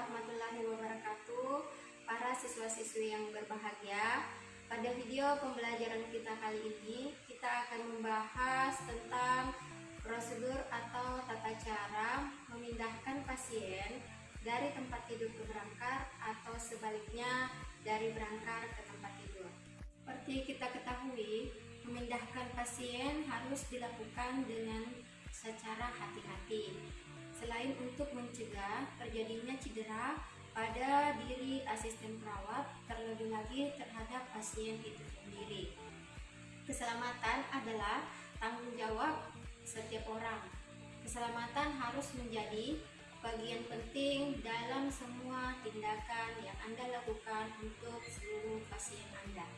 warahmatullahi wabarakatuh. Para siswa-siswi yang berbahagia Pada video pembelajaran kita kali ini Kita akan membahas tentang prosedur atau tata cara Memindahkan pasien dari tempat tidur ke berangkar Atau sebaliknya dari berangkar ke tempat tidur. Seperti kita ketahui Memindahkan pasien harus dilakukan dengan secara hati-hati. Untuk mencegah terjadinya cedera pada diri asisten perawat, terlebih lagi terhadap pasien itu sendiri. Keselamatan adalah tanggung jawab setiap orang. Keselamatan harus menjadi bagian penting dalam semua tindakan yang Anda lakukan untuk seluruh pasien Anda.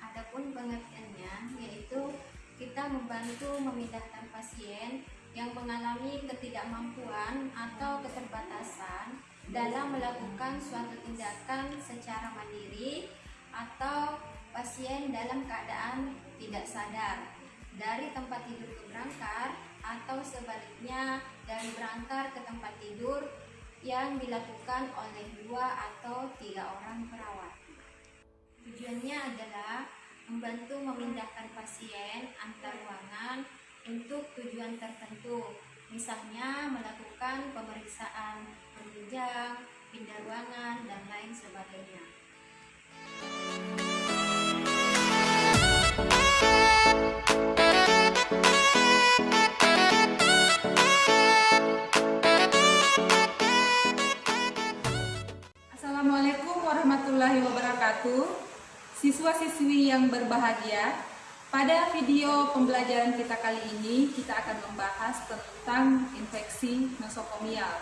Adapun pengertiannya yaitu kita membantu memindahkan pasien yang mengalami ketidakmampuan atau keterbatasan dalam melakukan suatu tindakan secara mandiri atau pasien dalam keadaan tidak sadar dari tempat tidur ke berangkar atau sebaliknya dari berangkar ke tempat tidur yang dilakukan oleh dua atau tiga orang perawat. Tujuannya adalah membantu memindahkan pasien antar ruangan untuk tujuan tertentu, misalnya melakukan pemeriksaan penunjang, pindah ruangan, dan lain sebagainya. Assalamualaikum warahmatullahi wabarakatuh Siswa-siswi yang berbahagia pada video pembelajaran kita kali ini, kita akan membahas tentang infeksi nosokomial.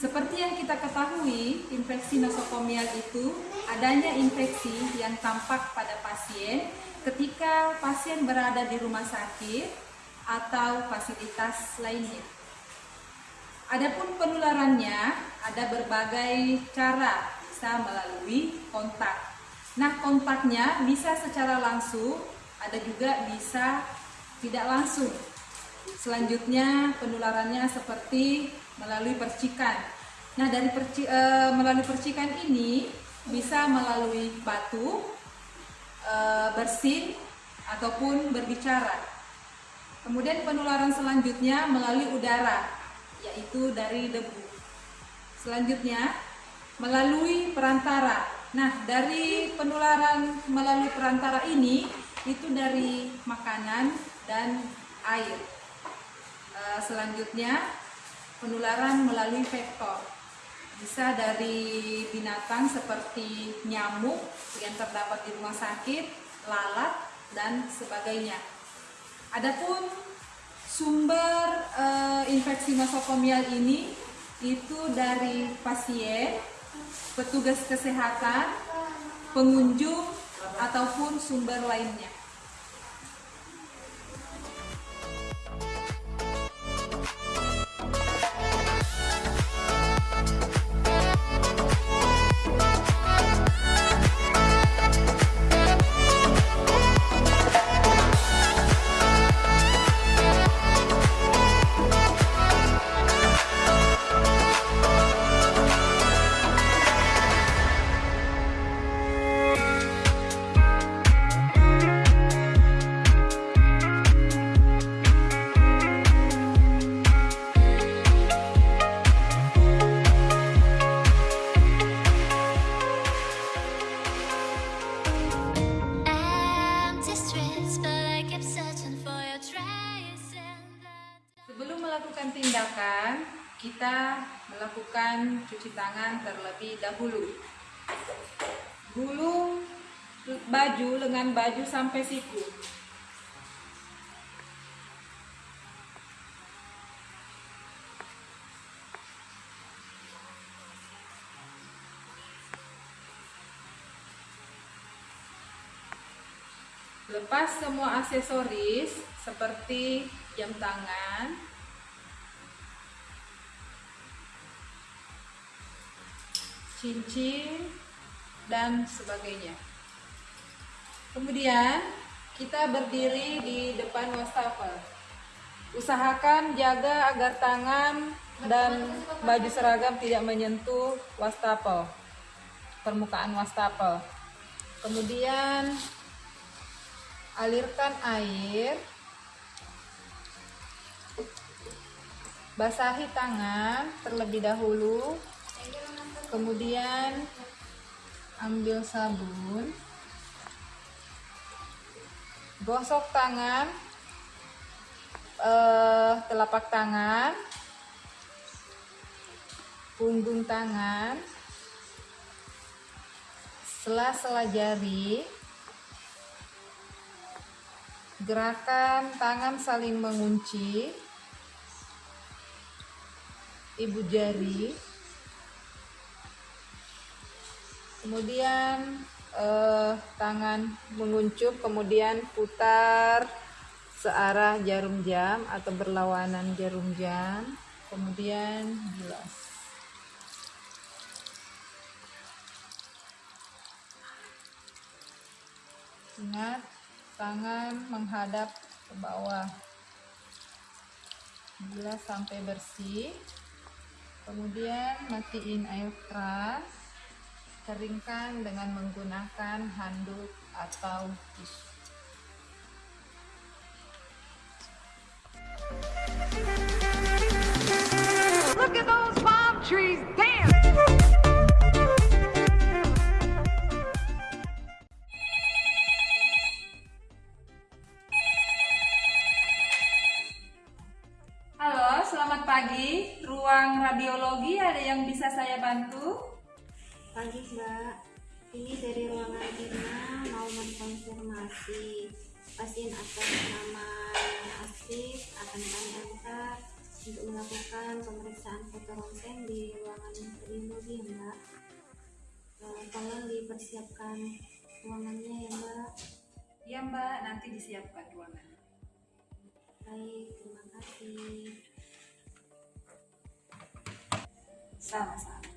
Seperti yang kita ketahui, infeksi nosokomial itu adanya infeksi yang tampak pada pasien ketika pasien berada di rumah sakit atau fasilitas lainnya. Adapun penularannya ada berbagai cara, bisa melalui kontak. Nah, kontaknya bisa secara langsung ada juga bisa tidak langsung. Selanjutnya penularannya seperti melalui percikan. Nah dari perci, e, melalui percikan ini bisa melalui batu, e, bersin ataupun berbicara. Kemudian penularan selanjutnya melalui udara, yaitu dari debu. Selanjutnya melalui perantara. Nah dari penularan melalui perantara ini itu dari makanan dan air. E, selanjutnya penularan melalui vektor. Bisa dari binatang seperti nyamuk yang terdapat di rumah sakit, lalat dan sebagainya. Adapun sumber e, infeksi nosokomial ini itu dari pasien, petugas kesehatan, pengunjung ataupun sumber lainnya. Kita melakukan cuci tangan terlebih dahulu. Gulung baju lengan baju sampai siku. Lepas semua aksesoris seperti jam tangan, cincin, dan sebagainya. Kemudian kita berdiri di depan wastafel. Usahakan jaga agar tangan dan baju seragam tidak menyentuh wastafel. permukaan wastafel. Kemudian alirkan air. Basahi tangan terlebih dahulu. Kemudian ambil sabun. Gosok tangan. Eh, telapak tangan, punggung tangan, sela-sela jari, gerakan tangan saling mengunci, ibu jari, kemudian eh, tangan menguncup, kemudian putar searah jarum jam atau berlawanan jarum jam. Kemudian bilas. Ingat tangan menghadap ke bawah. Bilas sampai bersih. Kemudian matiin air keras keringkan dengan menggunakan handuk atau tisu Look at those palm trees. Halo, selamat pagi. Ruang radiologi ada yang bisa saya bantu? Pagi Mbak, ini dari ruangan Irna mau mengkonfirmasi pasien atas nama yang aktif akan kami antar untuk melakukan pemeriksaan foto ronsen di ruangan radiologi ya Mbak. Eh, tolong dipersiapkan ruangannya ya Mbak. Ya Mbak, nanti disiapkan ruangan. Baik, terima kasih. Sama-sama.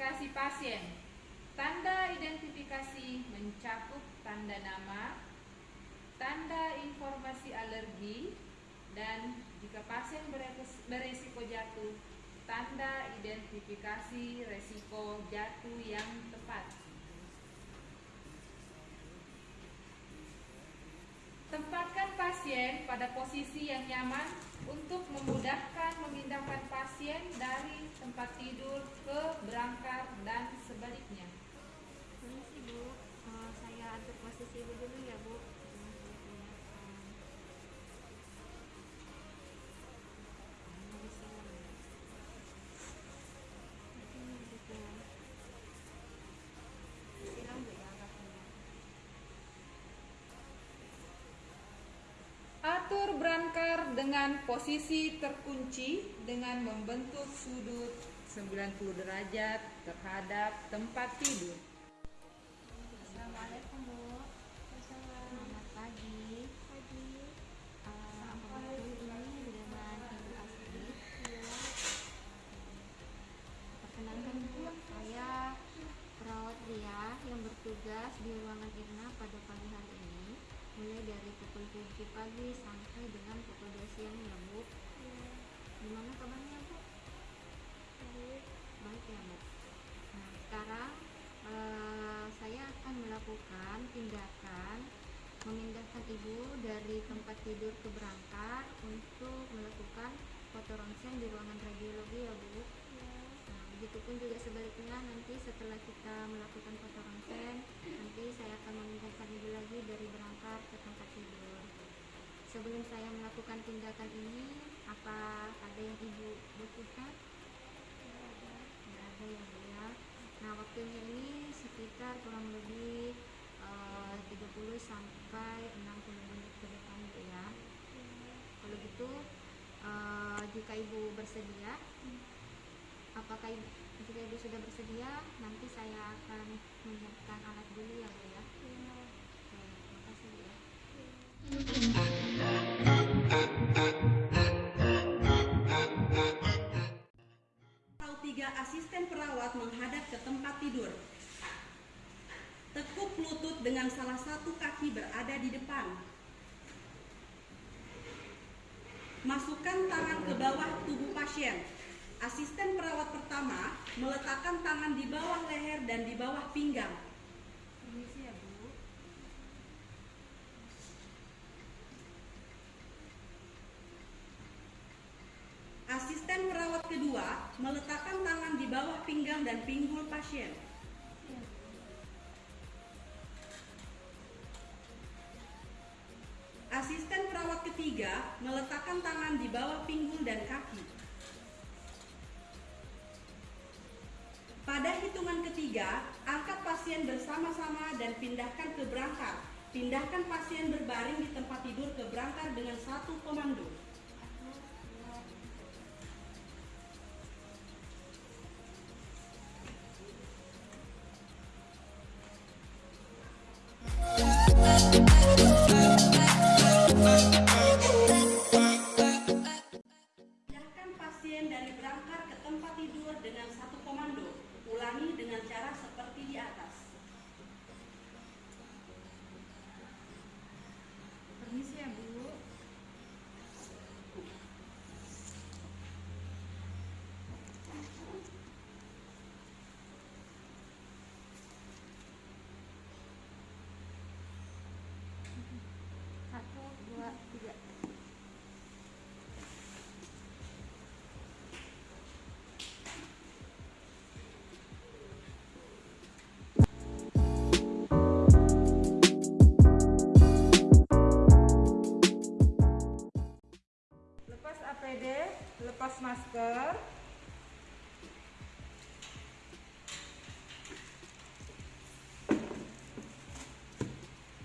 Identifikasi pasien. Tanda identifikasi mencakup tanda nama, tanda informasi alergi, dan jika pasien beres- beresiko jatuh, tanda identifikasi resiko jatuh yang tepat. Tempatkan pasien pada posisi yang nyaman untuk memudahkan memindahkan pasien dari tempat tidur ke berangkar dan sebaliknya. Permisi Bu, Eh, saya atur posisi Ibu dulu ya Bu. Jangan saya pindahkan. Ini saya. Ini gitu. Silang Bu ya kakinya. Atur berangkar dengan posisi terkunci dengan membentuk sudut 90 derajat terhadap tempat tidur Bu. Selamat pagi. Pagi. ini dengan Ibu Asri. Perkenalkan Bu, saya perawat Ria yang bertugas di ruangan Irna pada pagi hari ini mulai dari pukul 7 pagi sampai dengan pukul 2 siang ya Bu. Gimana kabarnya Bu? Baik. Baik ya Bu. Nah, sekarang eh, saya akan melakukan tindakan memindahkan ibu dari tempat tidur ke berangkar untuk melakukan foto ronsen di ruangan radiologi ya bu. Nah, begitupun juga sebaliknya nanti setelah kita melakukan foto ronsen nanti saya akan memindahkan ibu lagi dari berangkar ke tempat tidur. Sebelum saya melakukan tindakan ini, apa ada yang ibu butuhkan? Tidak ada ya bu ya. Nah waktunya ini sekitar kurang lebih eh, 30 sampai 60 menit ke depan bu ya. Kalau gitu eh, jika ibu bersedia, apakah ibu, jika ibu sudah bersedia, nanti saya akan menyiapkan alat dulu ya bu ya. Terima kasih ya. Tiga, asisten perawat menghadap ke tempat tidur. Tekuk lutut dengan salah satu kaki berada di depan. Masukkan tangan ke bawah tubuh pasien. Asisten perawat pertama meletakkan tangan di bawah leher dan di bawah pinggang. Ya. Asisten perawat kedua meletakkan tangan di bawah pinggang dan pinggul pasien. Meletakkan tangan di bawah pinggul dan kaki. Pada hitungan ketiga, angkat pasien bersama-sama dan pindahkan ke berangkar. Pindahkan pasien berbaring di tempat tidur ke berangkar dengan satu komando.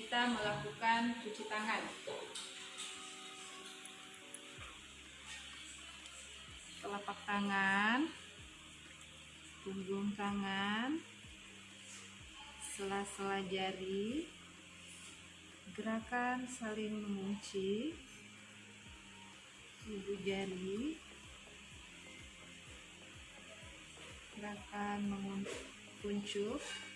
kita melakukan cuci tangan. Telapak tangan, punggung tangan, sela-sela jari, gerakan saling mengunci, ibu jari gerakan menguncup